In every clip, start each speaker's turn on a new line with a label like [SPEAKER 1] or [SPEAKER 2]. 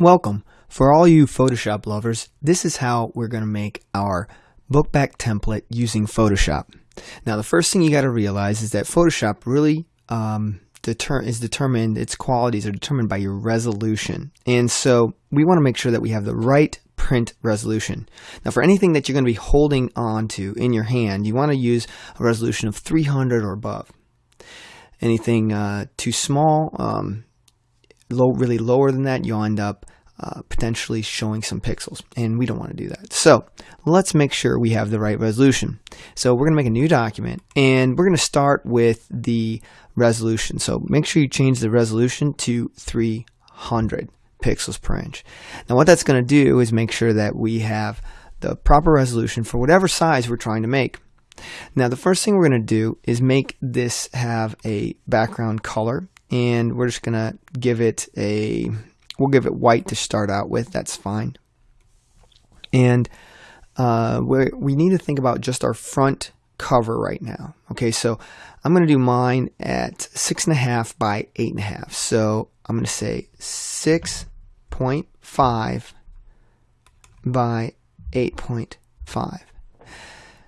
[SPEAKER 1] Welcome. For all you Photoshop lovers, this is how we're going to make our book back template using Photoshop. Now, the first thing you got to realize is that Photoshop really um, deter is determined, its qualities are determined by your resolution. And so we want to make sure that we have the right print resolution. Now, for anything that you're going to be holding on to in your hand, you want to use a resolution of 300 or above. Anything uh, too small, um, low, really lower than that, you'll end up uh, potentially showing some pixels, and we don't want to do that. So let's make sure we have the right resolution. So we're going to make a new document, and we're going to start with the resolution. So make sure you change the resolution to 300 pixels per inch. Now what that's going to do is make sure that we have the proper resolution for whatever size we're trying to make. Now the first thing we're going to do is make this have a background color and we're just to give it a we'll give it white to start out with that's fine. And uh, we need to think about just our front cover right now okay? So I'm to do mine at six and a half by eight and a half. So I'm to say 6.5 by 8.5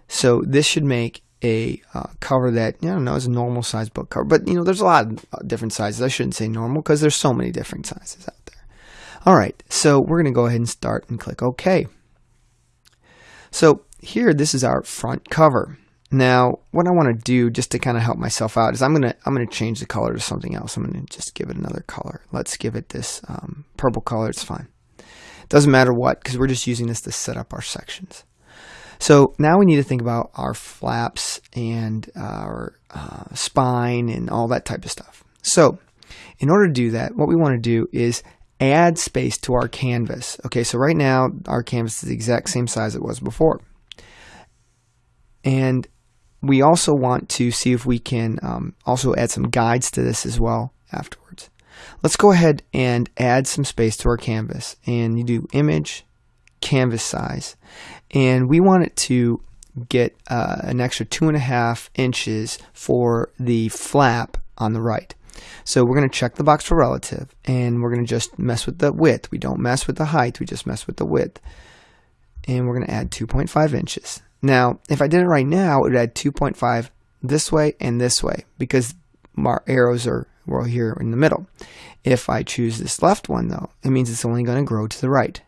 [SPEAKER 1] so this should make a uh, cover that you know is a normal size book cover. But you know, there's a lot of uh, different sizes. I shouldn't say normal because there's so many different sizes out there. All right, so we're going to go ahead and start and click OK. So here, this is our front cover. Now, what I want to do just to kind of help myself out is I'm gonna I'm gonna change the color to something else. I'm gonna just give it another color. Let's give it this um, purple color. It's fine. Doesn't matter what because we're just using this to set up our sections. So now we need to think about our flaps and our uh, spine and all that type of stuff. So in order to do that, what we want to do is add space to our canvas. Okay, so right now our canvas is the exact same size it was before. And we also want to see if we can um, also add some guides to this as well afterwards. Let's go ahead and add some space to our canvas. And you do image, canvas size and we want it to get uh, an extra two and a half inches for the flap on the right. So we're going to check the box for relative and we're going to just mess with the width. We don't mess with the height, we just mess with the width. And we're going to add 2.5 inches. Now, if I did it right now, it would add 2.5 this way and this way because our arrows are well here in the middle. If I choose this left one though, it means it's only going to grow to the right.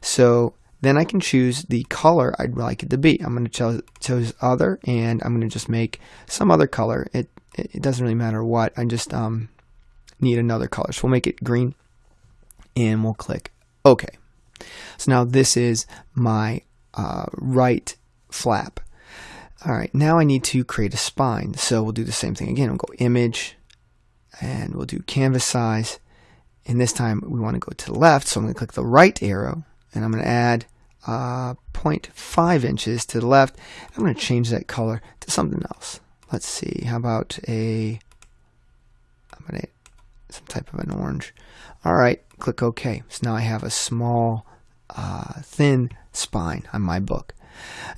[SPEAKER 1] So then I can choose the color I'd like it to be. I'm going to cho choose other and I'm going to just make some other color. It, it doesn't really matter what. I just um, need another color. So we'll make it green and we'll click OK. So now this is my uh, right flap. All right, now I need to create a spine. So we'll do the same thing again. We'll go image and we'll do canvas size. And this time we want to go to the left. So I'm going to click the right arrow and I'm going to add uh, 0.5 inches to the left. I'm going to change that color to something else. Let's see, how about a, some type of an orange. All right, click OK. So now I have a small, uh, thin spine on my book.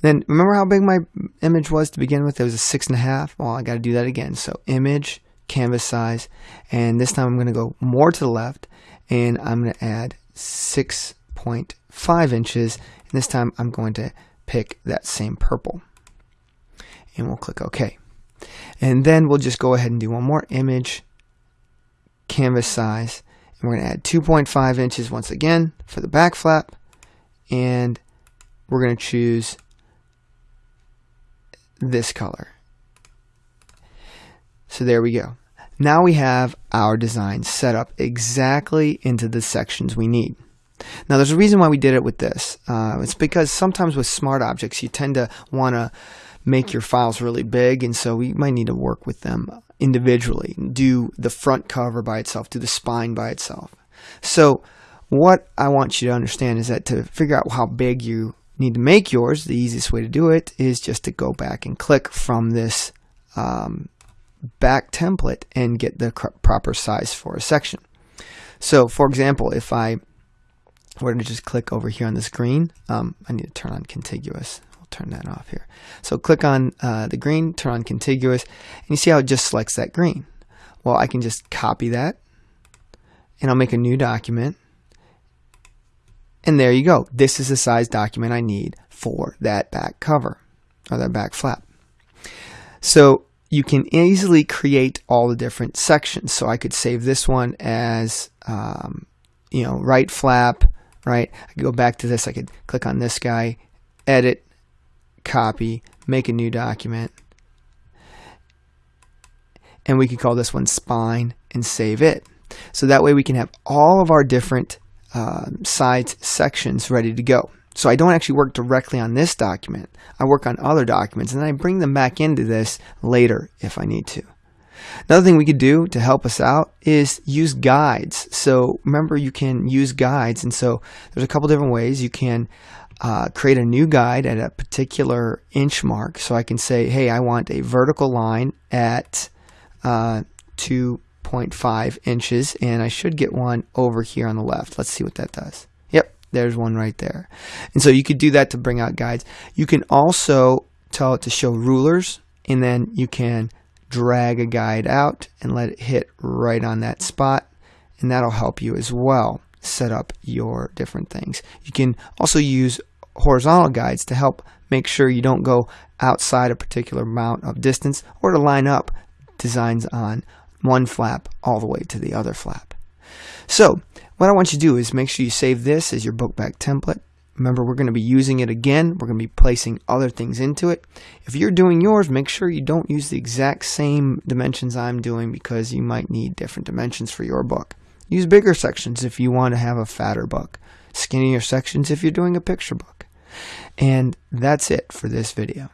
[SPEAKER 1] then remember how big my image was to begin with? It was a six and a half. Well, I got to do that again. So image, canvas size, and this time I'm going to go more to the left, and I'm going to add 6.5 inches. And this time I'm going to pick that same purple. And we'll click OK. And then we'll just go ahead and do one more image, canvas size. And we're going to add 2.5 inches once again for the back flap. And we're going to choose this color. So there we go. Now we have our design set up exactly into the sections we need. Now, there's a reason why we did it with this. Uh, it's because sometimes with smart objects, you tend to want to make your files really big, and so we might need to work with them individually. Do the front cover by itself, do the spine by itself. So, what I want you to understand is that to figure out how big you need to make yours, the easiest way to do it is just to go back and click from this um, back template and get the proper size for a section. So, for example, if I we're to just click over here on the screen. Um, I need to turn on contiguous. We'll turn that off here. So click on uh, the green, turn on contiguous, and you see how it just selects that green. Well, I can just copy that, and I'll make a new document, And there you go. This is the size document I need for that back cover or that back flap. So you can easily create all the different sections. So I could save this one as, um, you know, right flap, right? I could go back to this. I could click on this guy, edit, copy, make a new document. And we could call this one spine and save it. So that way we can have all of our different uh, sides sections ready to go. So I don't actually work directly on this document. I work on other documents and then I bring them back into this later if I need to. Another thing we could do to help us out is use guides. So remember you can use guides and so there's a couple different ways you can uh, create a new guide at a particular inch mark. So I can say, hey, I want a vertical line at uh, 2.5 inches and I should get one over here on the left. Let's see what that does. There's one right there. And so you could do that to bring out guides. You can also tell it to show rulers and then you can drag a guide out and let it hit right on that spot and that'll help you as well set up your different things. You can also use horizontal guides to help make sure you don't go outside a particular amount of distance or to line up designs on one flap all the way to the other flap. So what I want you to do is make sure you save this as your book back template. Remember, we're going to be using it again. We're going to be placing other things into it. If you're doing yours, make sure you don't use the exact same dimensions I'm doing because you might need different dimensions for your book. Use bigger sections if you want to have a fatter book. Skinnier sections if you're doing a picture book. And that's it for this video.